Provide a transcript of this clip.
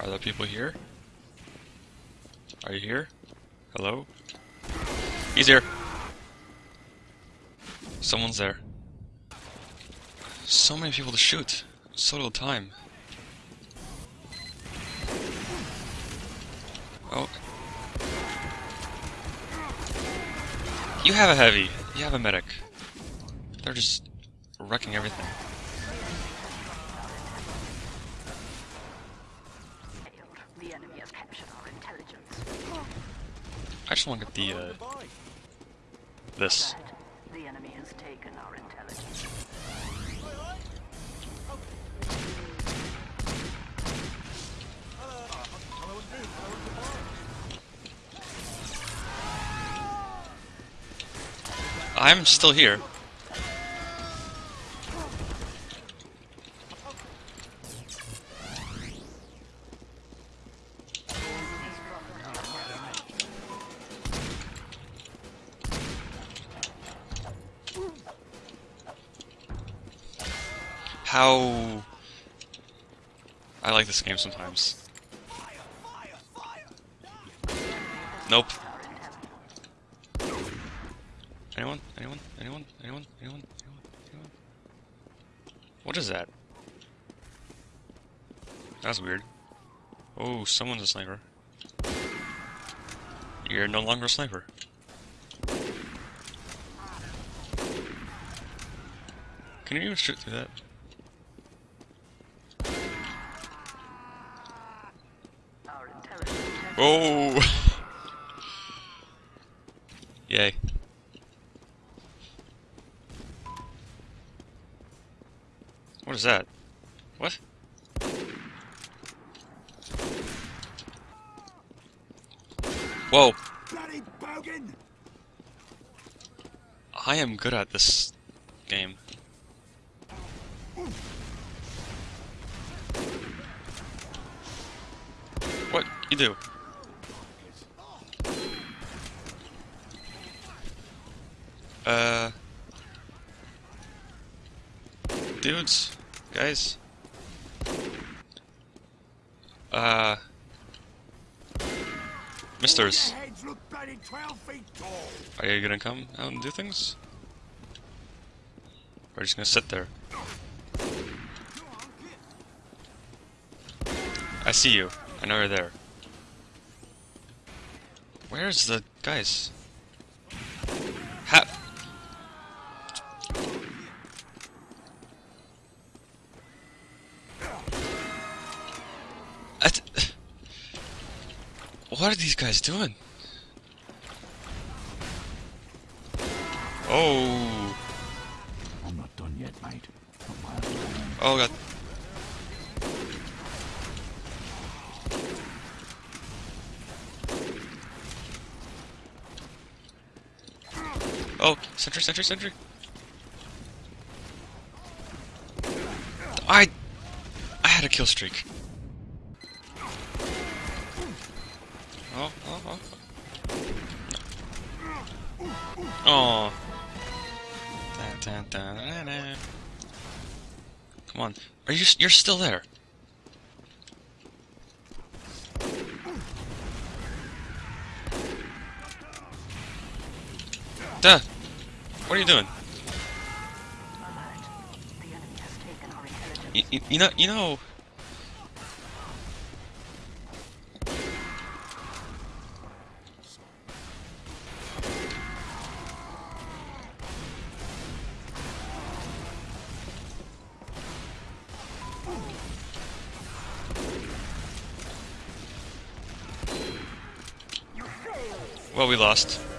Are there people here? Are you here? Hello? He's here! Someone's there. So many people to shoot. So little time. Oh. You have a heavy. You have a medic. They're just wrecking everything. Enemy has captured our intelligence. I just want to get the, uh, this. The enemy has taken our intelligence. I'm still here. How... I like this game sometimes. Nope. Anyone? Anyone? Anyone? Anyone? Anyone? Anyone? What is that? That's weird. Oh, someone's a sniper. You're no longer a sniper. Can you even shoot through that? Our intelligence has Oh! Yay. What is that? What? Whoa! I am good at this game. What? You do? Uh... Dudes? Guys? Uh... Misters, Their heads look bloody 12 feet tall. are you gonna come out and do things? Or just gonna sit there? I see you. I know you're there. Where's the guys? Ha- At- what are these guys doing? Oh. I'm not done yet, mate. Not my own land. Oh god. Oh, sentry, sentry, sentry. I I had a kill streak. Oh, oh, oh. Oh. Dun, dun, dun. Come on. Are you you're still there? Duh. What are you doing? alert. The enemy has taken our intelligence. You, you, you know you know Well, we lost.